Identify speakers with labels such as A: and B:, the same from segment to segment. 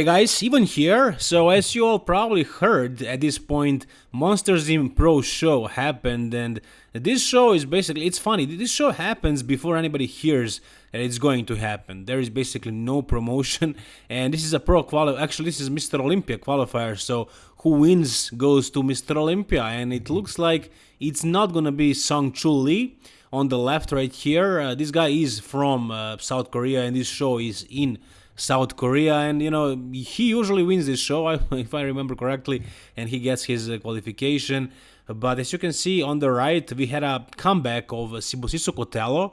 A: Hey guys, even here. So as you all probably heard, at this point, Monsters Inc. Pro show happened and this show is basically, it's funny, this show happens before anybody hears that it's going to happen. There is basically no promotion and this is a pro quali, actually this is Mr. Olympia qualifier, so who wins goes to Mr. Olympia and it looks like it's not gonna be Sung Chul Lee on the left right here. Uh, this guy is from uh, South Korea and this show is in South Korea, and you know he usually wins this show, if I remember correctly, and he gets his uh, qualification. But as you can see on the right, we had a comeback of Sibusiso Cotelo.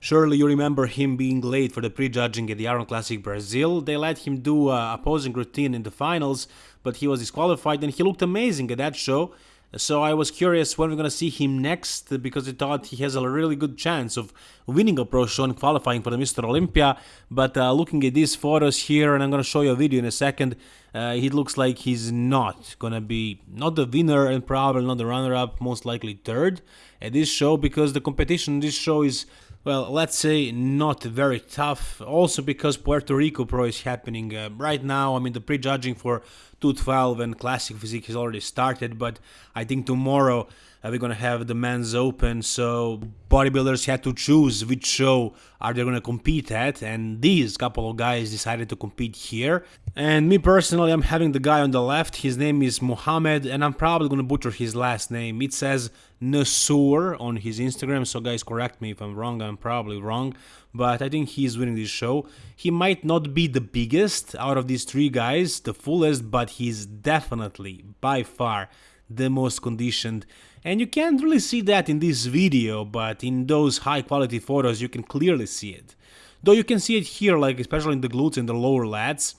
A: Surely you remember him being late for the prejudging at the Arnold Classic Brazil. They let him do a posing routine in the finals, but he was disqualified and he looked amazing at that show. So I was curious when we're going to see him next because I thought he has a really good chance of winning a pro show and qualifying for the Mr. Olympia. But uh, looking at these photos here, and I'm going to show you a video in a second, uh, it looks like he's not going to be not the winner and probably not the runner-up, most likely third at this show because the competition in this show is well, let's say not very tough. Also because Puerto Rico Pro is happening uh, right now. I mean, the prejudging for 212 and Classic Physique has already started, but I think tomorrow uh, we're gonna have the men's open. So bodybuilders had to choose which show are they gonna compete at, and these couple of guys decided to compete here. And me personally, I'm having the guy on the left. His name is Mohammed, and I'm probably gonna butcher his last name. It says Nasur on his Instagram, so guys correct me if I'm wrong, I'm probably wrong, but I think he's winning this show. He might not be the biggest out of these three guys, the fullest, but he's definitely, by far, the most conditioned. And you can't really see that in this video, but in those high quality photos you can clearly see it. Though you can see it here, like especially in the glutes and the lower lats,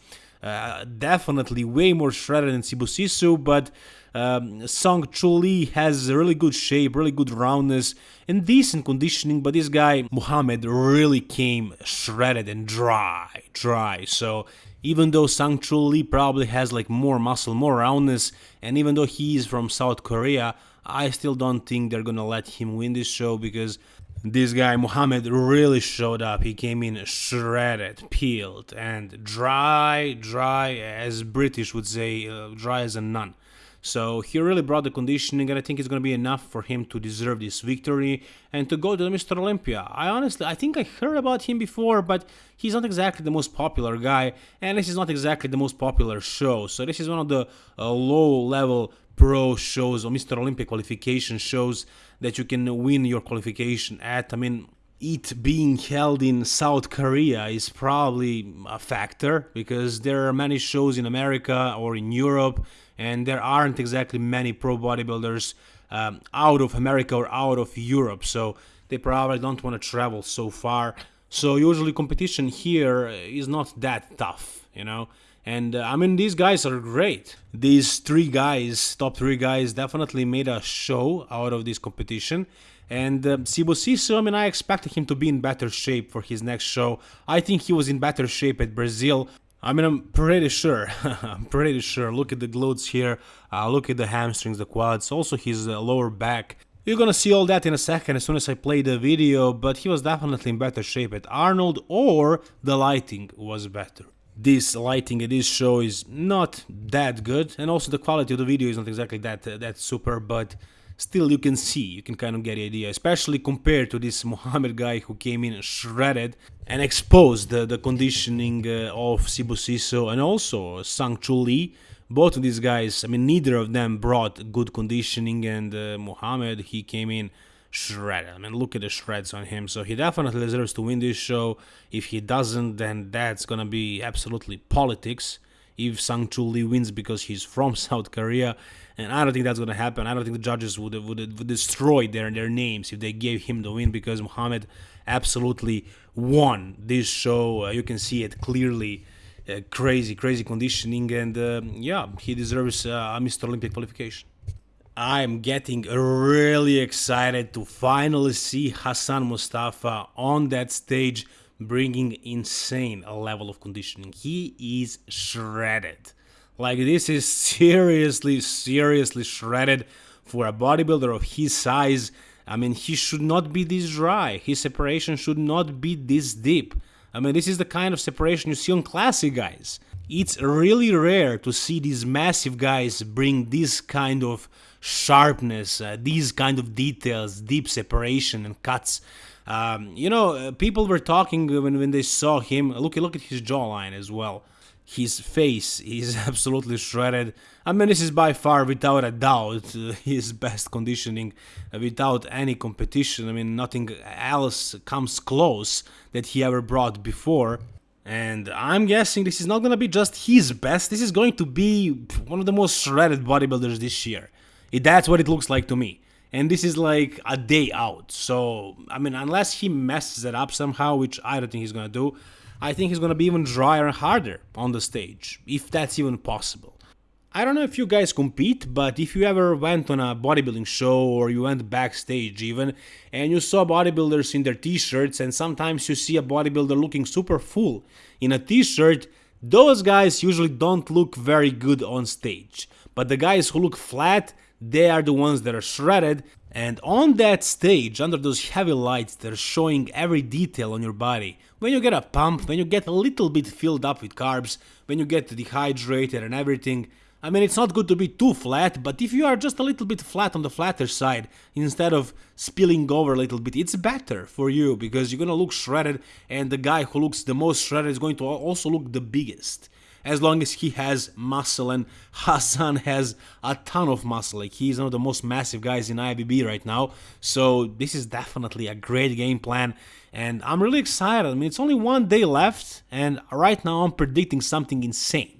A: uh, definitely way more shredded than Sibusiso, but um, Sung Chul Lee has really good shape, really good roundness, and decent conditioning, but this guy, Muhammad, really came shredded and dry, dry. So even though Sung Chul Lee probably has like more muscle, more roundness, and even though he is from South Korea, I still don't think they're gonna let him win this show because this guy Muhammad really showed up. He came in shredded, peeled, and dry, dry as British would say, uh, dry as a nun. So he really brought the conditioning and I think it's going to be enough for him to deserve this victory and to go to Mr. Olympia. I honestly, I think I heard about him before, but he's not exactly the most popular guy and this is not exactly the most popular show. So this is one of the uh, low-level pro shows or Mr. Olympia qualification shows that you can win your qualification at. I mean, it being held in South Korea is probably a factor because there are many shows in America or in Europe and there aren't exactly many pro bodybuilders um, out of America or out of Europe, so they probably don't want to travel so far. So usually competition here is not that tough, you know. And uh, I mean, these guys are great. These three guys, top three guys, definitely made a show out of this competition. And uh, Sibusiso, I mean, I expected him to be in better shape for his next show. I think he was in better shape at Brazil. I mean, I'm pretty sure. I'm pretty sure. Look at the glutes here. Uh, look at the hamstrings, the quads, also his uh, lower back. You're gonna see all that in a second as soon as I play the video, but he was definitely in better shape at Arnold, or the lighting was better. This lighting at this show is not that good, and also the quality of the video is not exactly that uh, that super, but still you can see, you can kind of get the idea, especially compared to this Mohammed guy who came in shredded and exposed the, the conditioning uh, of Sibusiso and also Sang Chul Lee. Both of these guys, I mean, neither of them brought good conditioning, and uh, Mohammed, he came in shredded. I mean, look at the shreds on him. So he definitely deserves to win this show. If he doesn't, then that's gonna be absolutely politics if Sung Chul Lee wins because he's from South Korea. And I don't think that's to happen. I don't think the judges would, would, would destroy their, their names if they gave him the win because Muhammad absolutely won this show. Uh, you can see it clearly. Uh, crazy, crazy conditioning, and uh, yeah, he deserves uh, a Mr. Olympic qualification. I'm getting really excited to finally see Hassan Mustafa on that stage bringing insane level of conditioning. He is shredded. Like this is seriously, seriously shredded for a bodybuilder of his size. I mean, he should not be this dry. His separation should not be this deep. I mean, this is the kind of separation you see on classic guys. It's really rare to see these massive guys bring this kind of sharpness, uh, these kind of details, deep separation and cuts. Um, you know, uh, people were talking when, when they saw him. Look, look at his jawline as well. His face is absolutely shredded. I mean, this is by far, without a doubt, uh, his best conditioning, uh, without any competition. I mean, nothing else comes close that he ever brought before. And I'm guessing this is not gonna be just his best, this is going to be one of the most shredded bodybuilders this year. That's what it looks like to me. And this is like a day out. So, I mean, unless he messes it up somehow, which I don't think he's gonna do, I think he's gonna be even drier and harder on the stage, if that's even possible. I don't know if you guys compete, but if you ever went on a bodybuilding show or you went backstage even, and you saw bodybuilders in their t-shirts and sometimes you see a bodybuilder looking super full in a t-shirt, those guys usually don't look very good on stage. But the guys who look flat, they are the ones that are shredded and on that stage, under those heavy lights that are showing every detail on your body, when you get a pump, when you get a little bit filled up with carbs, when you get dehydrated and everything, I mean, it's not good to be too flat, but if you are just a little bit flat on the flatter side, instead of spilling over a little bit, it's better for you because you're gonna look shredded and the guy who looks the most shredded is going to also look the biggest. As long as he has muscle and Hassan has a ton of muscle, like he's one of the most massive guys in IFBB right now, so this is definitely a great game plan and I'm really excited. I mean, it's only one day left and right now I'm predicting something insane.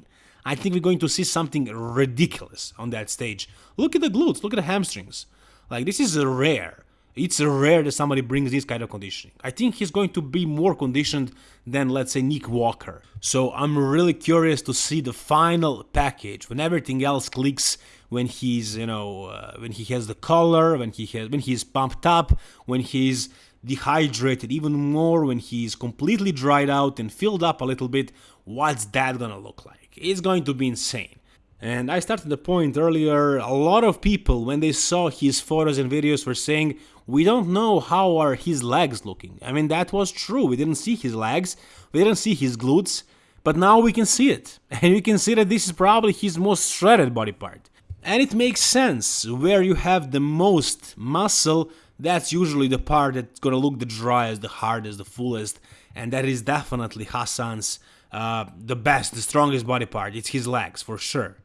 A: I think we're going to see something ridiculous on that stage. Look at the glutes, look at the hamstrings. Like, this is rare. It's rare that somebody brings this kind of conditioning. I think he's going to be more conditioned than, let's say, Nick Walker. So I'm really curious to see the final package when everything else clicks. When he's, you know, uh, when he has the color, when he has, when he's pumped up, when he's dehydrated even more, when he's completely dried out and filled up a little bit. What's that gonna look like? It's going to be insane. And I started the point earlier, a lot of people when they saw his photos and videos were saying, we don't know how are his legs looking. I mean, that was true, we didn't see his legs, we didn't see his glutes, but now we can see it. And we can see that this is probably his most shredded body part. And it makes sense, where you have the most muscle, that's usually the part that's gonna look the driest, the hardest, the fullest, and that is definitely Hassan's uh, the best, the strongest body part. It's his legs, for sure.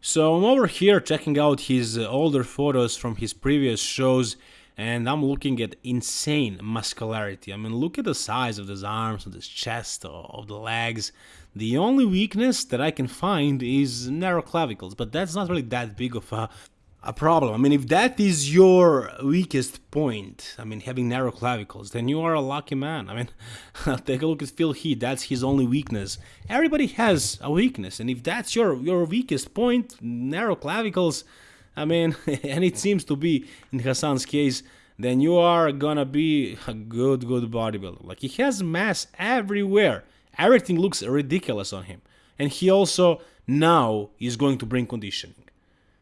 A: So I'm over here checking out his uh, older photos from his previous shows and I'm looking at insane muscularity. I mean, look at the size of his arms, of his chest, of the legs. The only weakness that I can find is narrow clavicles, but that's not really that big of a a problem. I mean, if that is your weakest point, I mean, having narrow clavicles, then you are a lucky man. I mean, take a look at Phil Heath. That's his only weakness. Everybody has a weakness, and if that's your your weakest point, narrow clavicles, I mean, and it seems to be in Hassan's case, then you are gonna be a good, good bodybuilder. Like he has mass everywhere. Everything looks ridiculous on him, and he also now is going to bring conditioning.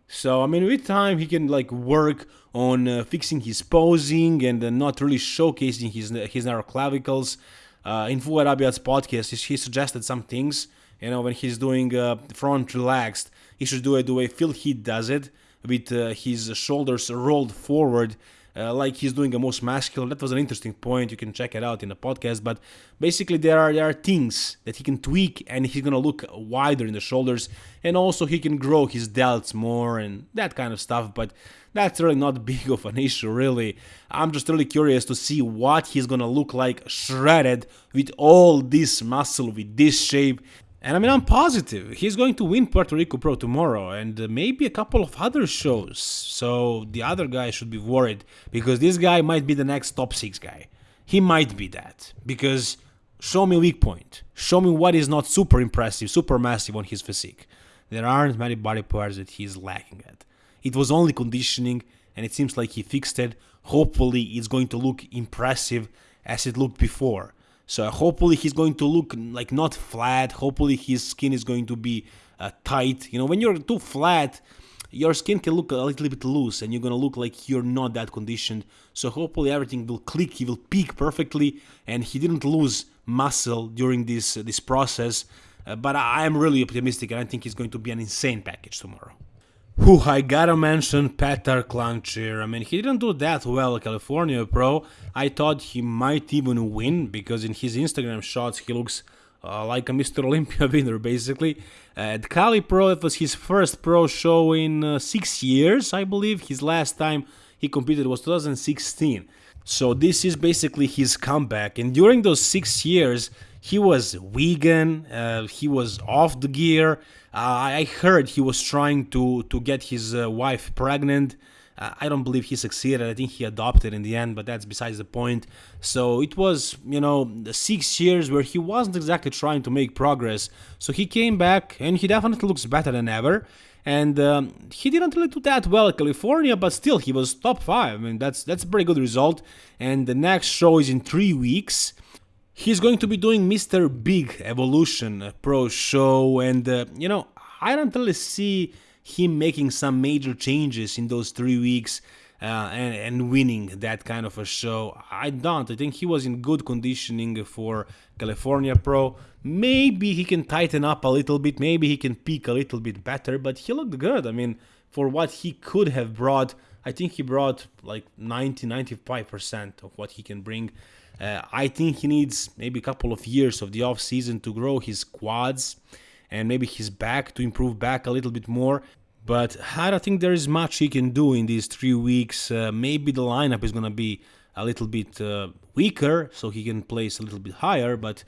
A: So I mean, with time he can like work on uh, fixing his posing and uh, not really showcasing his his narrow clavicles. Uh, in Fouad Abiad's podcast, he suggested some things. You know, when he's doing uh, front relaxed, he should do it the way Phil Heath does it, with uh, his shoulders rolled forward uh, like he's doing a most masculine. That was an interesting point. You can check it out in the podcast. But basically, there are there are things that he can tweak, and he's gonna look wider in the shoulders, and also he can grow his delts more and that kind of stuff. But that's really not big of an issue, really. I'm just really curious to see what he's gonna look like shredded with all this muscle, with this shape, and I mean, I'm positive he's going to win Puerto Rico Pro tomorrow and uh, maybe a couple of other shows. So the other guy should be worried because this guy might be the next top six guy. He might be that because show me weak point. Show me what is not super impressive, super massive on his physique. There aren't many body parts that he's lacking at. It was only conditioning and it seems like he fixed it. Hopefully, it's going to look impressive as it looked before. So hopefully he's going to look like not flat. Hopefully his skin is going to be uh, tight. You know, when you're too flat, your skin can look a little bit loose and you're gonna look like you're not that conditioned. So hopefully everything will click, he will peak perfectly and he didn't lose muscle during this uh, this process. uh, but I am really optimistic and I think he's going to be an insane package tomorrow. Whew, I gotta mention Petar Klancir. I mean, he didn't do that well California Pro. I thought he might even win because in his Instagram shots he looks uh, like a Mr. Olympia winner, basically. At Cali Pro, it was his first pro show in uh, six years, I believe. His last time he competed was 2016. So this is basically his comeback. And during those six years, he was vegan, uh, he was off the gear. Uh, I heard he was trying to, to get his uh, wife pregnant. Uh, I don't believe he succeeded. I think he adopted in the end, but that's besides the point. So it was, you know, six years where he wasn't exactly trying to make progress. So he came back and he definitely looks better than ever. And um, he didn't really do that well at California, but still he was top five. I mean, that's that's a pretty good result. And the next show is in three weeks. He's going to be doing Mr. Big Evolution Pro Show, and uh, you know, I don't really see him making some major changes in those three weeks uh, and, and winning that kind of a show. I don't. I think he was in good conditioning for California Pro. Maybe he can tighten up a little bit. Maybe he can peak a little bit better, but he looked good. I mean, for what he could have brought, I think he brought like 90 95% of what he can bring. Uh, I think he needs maybe a couple of years of the off season to grow his quads and maybe his back to improve back a little bit more. But I don't think there is much he can do in these three weeks. Uh, maybe the lineup is going to be a little bit uh, weaker, so he can place a little bit higher, but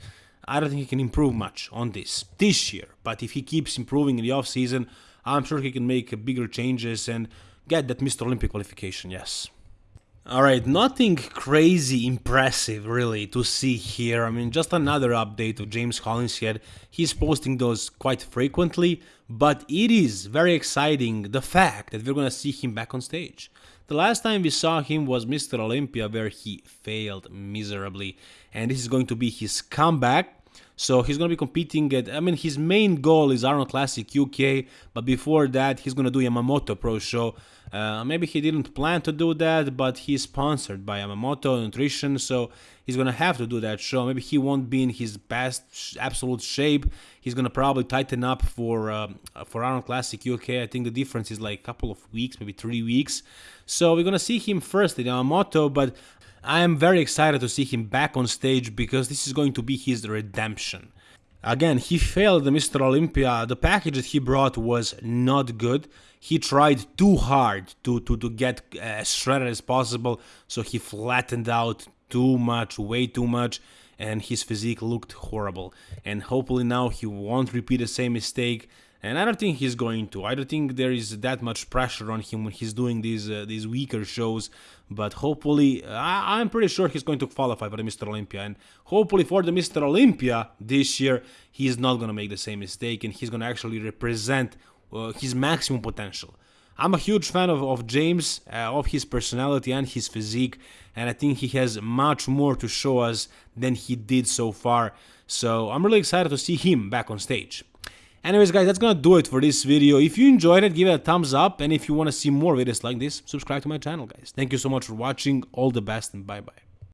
A: I don't think he can improve much on this this year. But if he keeps improving in the off season, I'm sure he can make bigger changes and get that Mr. Olympic qualification, yes. Alright, nothing crazy impressive really to see here. I mean, just another update of James Hollinshead. He's posting those quite frequently, but it is very exciting the fact that we're gonna see him back on stage. The last time we saw him was Mr. Olympia where he failed miserably and this is going to be his comeback. So he's going to be competing at, I mean, his main goal is Arnold Classic UK, but before that, he's going to do Yamamoto Pro Show. Uh, maybe he didn't plan to do that, but he's sponsored by Yamamoto Nutrition, so he's gonna have to do that show. Maybe he won't be in his best absolute shape. He's gonna probably tighten up for uh, for Arnold Classic UK. I think the difference is like a couple of weeks, maybe three weeks. So we're gonna see him first in Yamamoto, but I am very excited to see him back on stage because this is going to be his redemption. Again, he failed the Mr. Olympia. The package that he brought was not good. He tried too hard to, to, to get uh, as shredded as possible, so he flattened out too much, way too much, and his physique looked horrible. And hopefully now he won't repeat the same mistake and I don't think he's going to. I don't think there is that much pressure on him when he's doing these uh, these weaker shows. But hopefully, I, am pretty sure he's going to qualify for the Mr. Olympia, and hopefully for the Mr. Olympia this year, he's not going to make the same mistake, and he's going to actually represent uh, his maximum potential. I'm a huge fan of, of James, uh, of his personality and his physique, and I think he has much more to show us than he did so far. So I'm really excited to see him back on stage. Anyways guys, that's gonna do it for this video. If you enjoyed it, give it a thumbs up. And if you wanna see more videos like this, subscribe to my channel guys. Thank you so much for watching. All the best and bye bye.